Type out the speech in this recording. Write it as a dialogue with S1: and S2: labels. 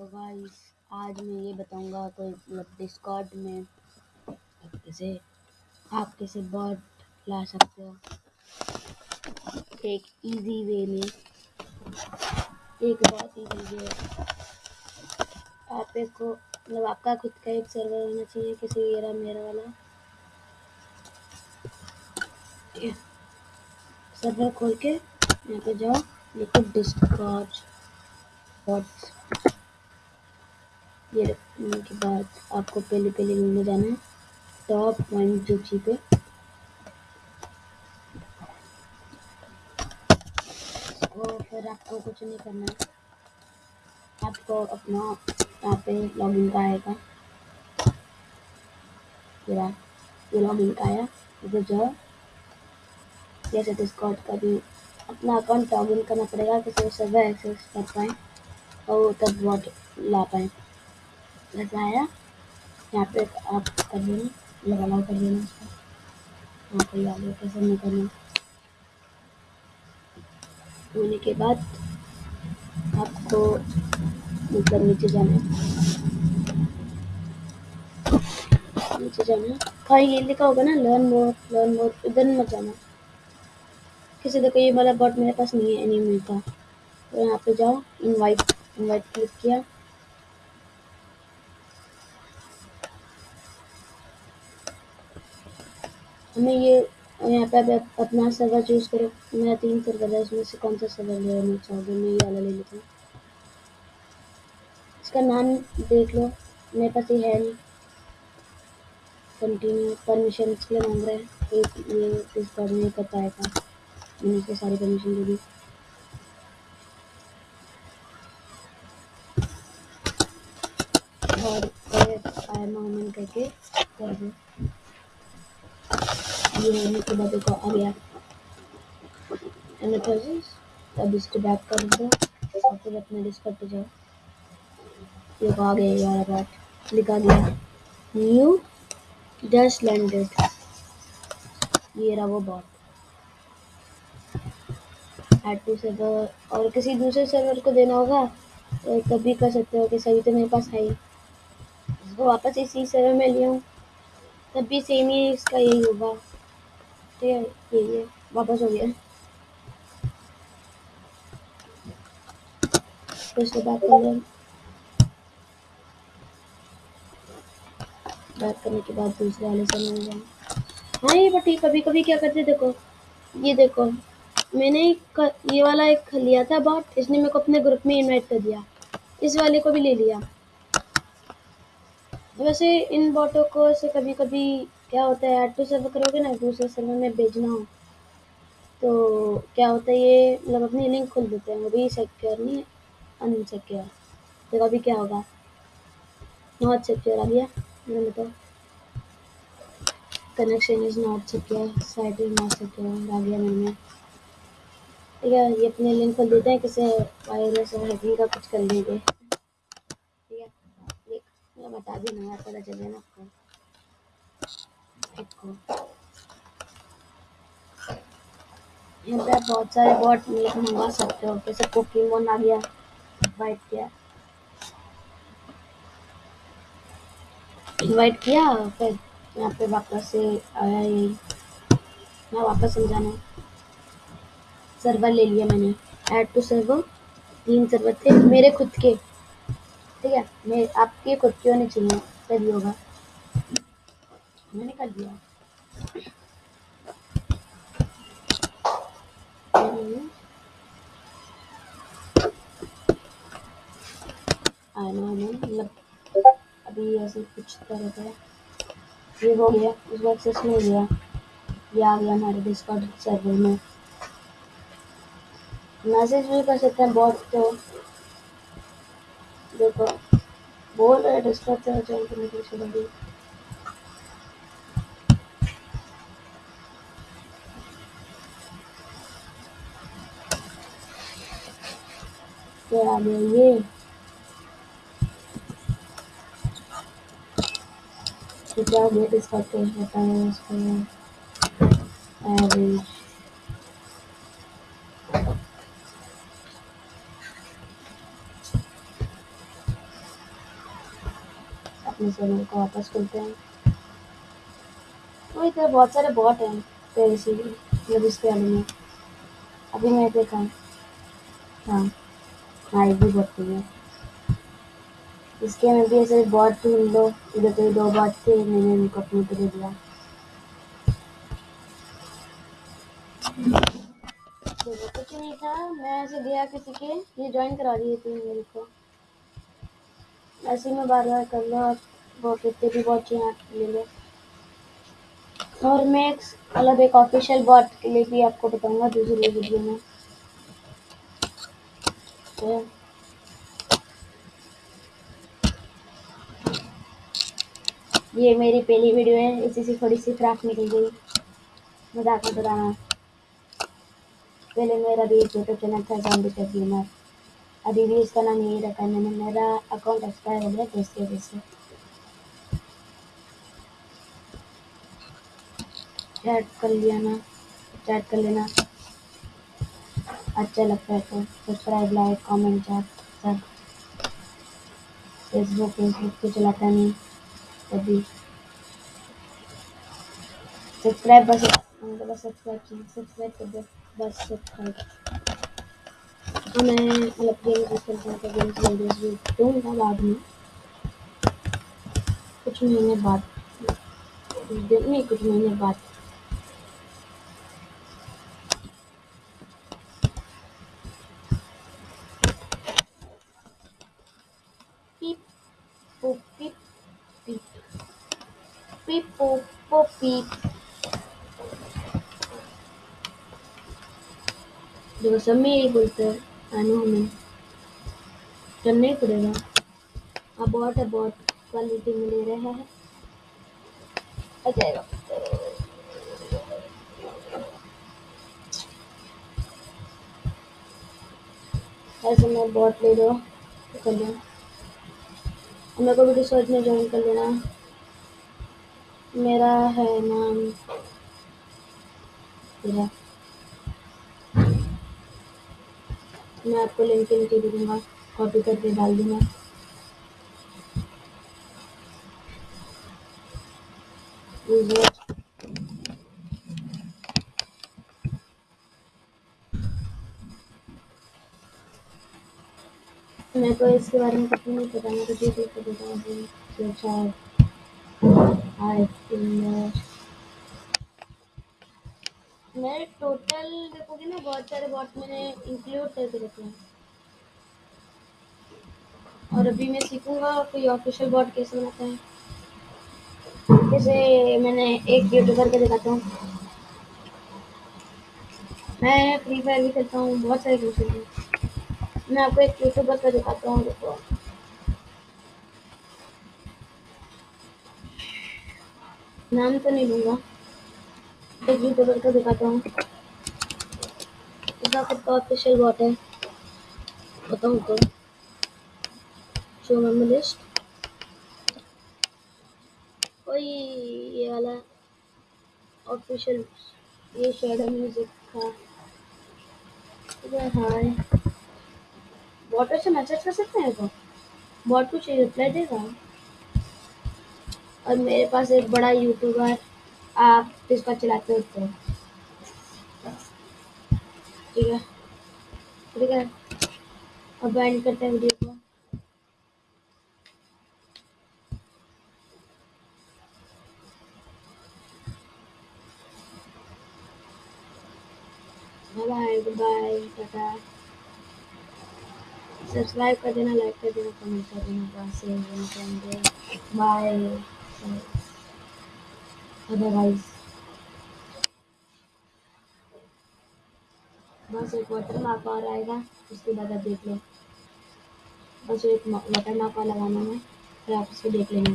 S1: Guys आज मैं ये बताऊँगा कोई मतलब डिस्कॉर्ड में आप कैसे आप कैसे बॉट ला सकते हो। एक इजी वे में, एक बहुत इजी वे आप एक को मतलब आपका खुद का एक सर्वर होना चाहिए, किसी मेरा मेरा वाला। सर्वर खोल के यहाँ पे जाओ लिखो डिस्कॉर्ड बॉट्स ये रखने के बाद आपको पहले पहले में जाना है। टॉप पॉइंट सूची पे। और फिर आपको कुछ नहीं करना है। आपको अपना यहाँ पे लॉगिन का आएगा। ये ये लॉगिन का आया। इधर जाओ। जैसे डिस्कॉर्ड का भी अपना अकाउंट लॉगिन करना पड़ेगा किसी सर्वर एक्सेस कर पाए और तब वॉट ला पाए। आया यहाँ पे आप कर लेना अलाउ कर लेना उसको। यहाँ पे आगे कैसे नहीं करना। होने के बाद आपको मतलब नीचे जाना है। नीचे जाना हाँ। ये लिखा होगा ना लर्न मोर लर्न मोर इधर मत जाना। किसी देखो ये वाला बॉट मेरे पास नहीं है एनिमी का। तो यहाँ पे जाओ इनवाइट इनवाइट क्लिक किया। हमें ये यहाँ पे आप अपना सर्वर चूज़ करो। मेरा तीन सर्वर है, उसमें से कौन सा सर्वर लेना चाहोगे? मैं ये वाला ले लेता हूँ। इसका नाम देख लो। मेरे पास ये है नहीं। कंटिन्यू परमिशन इसके लिए मांग रहा है। एक ये इस बार नहीं कर पाएगा। मैंने इसके सारी परमिशन दे दी और आई एम करके कर दो। ये के बाद देखो आ गया अब इसको बैक कर दो और फिर अपने डिस्कॉर्ड पे जाओ ये आ गया यार बात लिखा गया न्यू डस्ट लैंडेड ये रहा वो बॉट एड टू सर्वर और किसी दूसरे सर्वर को देना होगा तो कभी कर सकते हो कि सभी तो मेरे पास है ही इसको वापस इसी सर्वर में लिया हूँ तब भी सेम ही इसका यही होगा है ये ये, वापस हो गया। कर लें बैक करने के बाद दूसरे वाले से में जाए हाँ ये बट कभी कभी क्या करते देखो। ये देखो, मैंने ये वाला एक लिया था बॉट इसने मेरे को अपने ग्रुप में इनवाइट कर दिया। इस वाले को भी ले लिया। वैसे इन बॉटों को से कभी कभी क्या होता है ऐड टू सर्वर करोगे ना, दूसरे सर्वर में भेजना हो तो क्या होता है, ये मतलब अपनी लिंक खोल देते हैं, वो भी सिक्योर नहीं अनसिक्योर तो अभी क्या होगा? नॉट सिक्योर आ गया, मैंने बताओ connection is not secure site is not secure आ गया मैंने। ठीक है, ये अपने लिंक खोल देते हैं, किसी वायरस और हैकिंग का कुछ कर लेंगे। ठीक है बता देना यार पता चले ना। आपको देखो यहाँ पे बहुत सारे बॉट मिल्क मंगवा सकते हो। जैसे पोकेमोन आ गया? इनवाइट किया। इनवाइट किया? फिर यहाँ पे वापस से आया यही मैं वापस समझाना सर्वर ले लिया मैंने। ऐड टू सर्वर तीन सर्वर थे। मेरे खुद के। ठीक है? मेरे आपके खुद के होने चाहिए। तभी होगा। मैंने कर दिया। मतलब अभी ऐसे कुछ तरह का ये हो गया। उस बाद से हो गया ये आ गया हमारे डिस्कॉर्ड सर्वर में। मैसेज भी कर सकते हैं बहुत तो। देखो बोल रहे डिस्कॉर्ड से ज्वाइन करने के लिए क्या आ गया ये। तो क्या गेट इसका टेस्ट बताया इसको एवरेज अपने चैनल को वापस खोलते हैं तो इधर बहुत सारे बॉट हैं तो इसीलिए मतलब इसके बारे में अभी मैं देखा हाँ हाँ ये भी बहुत है इसके में भी ऐसे बॉट ढूंढ लो इधर तो दो बॉट थे, मैंने उनको अपने पे दे दिया देखो कुछ नहीं था, मैं ऐसे गया किसी के, ये ज्वाइन करा दिए थे मेरे को। ऐसे में बार बार कर लो आप वो कितने भी बहुत यहाँ ले लो। और मैं एक अलग एक ऑफिशियल बॉट के लिए भी आपको बताऊँगा दूसरी वीडियो में। तो ये मेरी पहली वीडियो है, इसी से थोड़ी सी क्राफ्ट निकल गई मज़ाक मत उड़ाना। पहले मेरा भी एक यूट्यूब चैनल था जॉम्बी टेक गेमर अभी भी इसका नाम यही रखा है मैंने। मेरा अकाउंट एक्सपायर हो गया तो इसकी वजह से। चैट कर लिया ना। चैट कर लेना। अच्छा लगता है तो सब्सक्राइब लाइक कमेंट चैट सब फेसबुक फेसबुक तो चलाता नहीं। सब्सक्राइब बस बस सब्सक्राइब सब्सक्राइब कर दो। बस सब्सक्राइब। तो मैं मतलब गेम यूज़ करता हूँ तो दूँगा बाद में। कुछ महीने बाद। कुछ महीने बाद। पीप देखो सब में यही बोलते हैं आई नो हमें करना ही पड़ेगा अब बॉट है बॉट क्वालिटी में ले रहे हैं आ जाएगा ऐसे मैं बॉट ले लो तो कर और मेरे को भी रिसर्च में ज्वाइन कर लेना मेरा है नाम मैं आपको लिंक नीचे दे दूँगा कॉपी करके डाल दूँगा। मेरे को इसके बारे में कुछ नहीं पता, मैं भी कर देता हूँ अच्छा हाय मेरे टोटल देखोगे ना, बहुत सारे बॉट मैंने इंक्लूड करके रखे हैं। और अभी मैं सीखूँगा कोई ऑफिशियल बॉट कैसे बनाता है। जैसे मैंने एक यूट्यूबर के दिखाता हूँ। मैं फ्री फायर भी खेलता हूँ, बहुत सारे गेम खेलता हूँ। मैं आपको एक यूट्यूबर का दिखाता हूँ, देखो। नाम तो नहीं लूँगा। एक यूट्यूबर का दिखाता हूँ। इसका खुद का ऑफिशियल बॉट है। बताऊँ तो। शो मेमो लिस्ट कोई ये वाला ऑफिशियल ये शेडो म्यूज़िक का। हाय बॉट से मैसेज कर सकते हैं तो बॉट कुछ रिप्लाई देगा? और मेरे पास एक बड़ा यूट्यूबर आप इसका चलाते हो। तो ठीक है? ठीक है? अब एंड करते हैं वीडियो को। बाय बाय टाटा सब्सक्राइब कर देना लाइक कर देना कमेंट कर देना बाय अदरवाइज़ बस एक वाटर मार्क और आएगा, उसके बाद आप देख लो। बस एक वाटर मार्क और लगाना है, फिर आप उसको देख लेना